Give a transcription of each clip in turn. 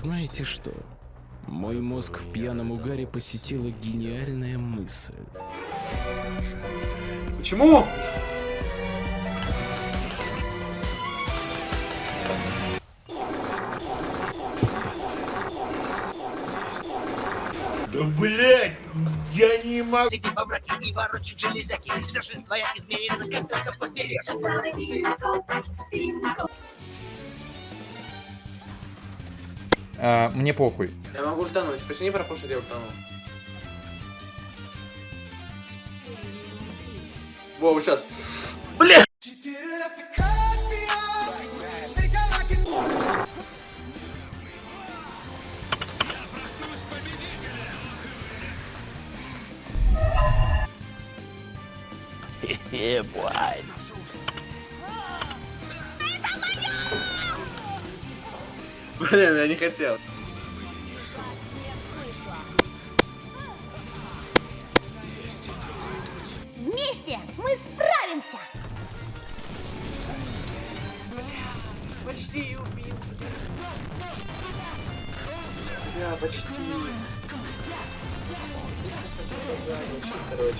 Знаете что? Мой мозг в пьяном угаре посетила гениальная мысль. Почему? Да блять, я не могу. Эти бобраки не ворочат железяки, вся жизнь твоя изменится, как только поберешь. А, мне похуй. Я могу ультануть. Почти пропушить, я ультану. Во, сейчас. Бля! Блин, я не хотел. Вместе мы справимся! Почти убил. Бля, почти. Короче.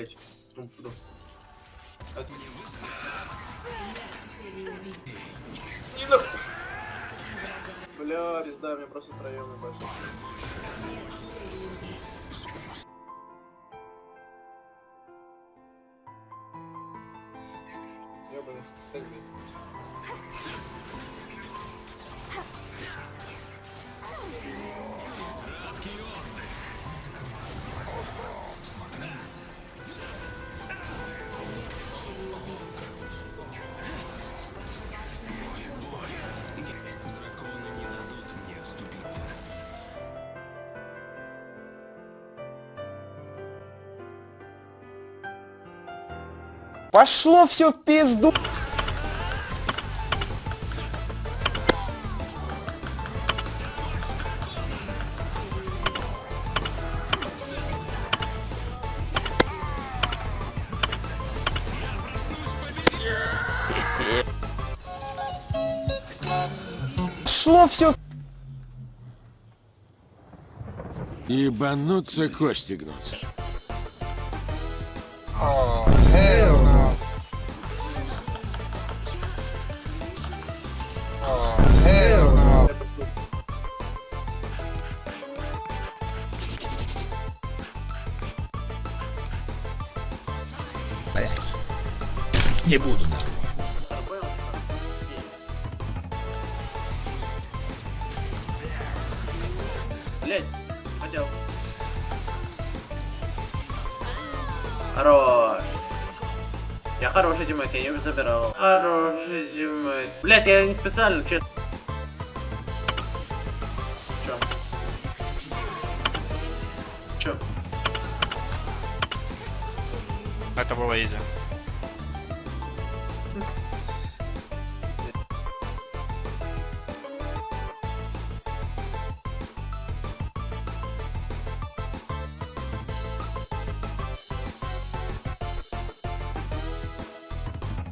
Блять. Ну, ну. Так. Не нахуй. Бля, пизда, мне просто троем больше. Ёбаный, стань, блядь. Пошло все в пизду. Пошло все. Ебануться, кости гнутся. Не буду. Блять, хотел. Хорош. Я хороший тиммейт, я не забирал. Хороший тиммейт. Блять, я не специально, честно. Чё? Чё? Это было изи.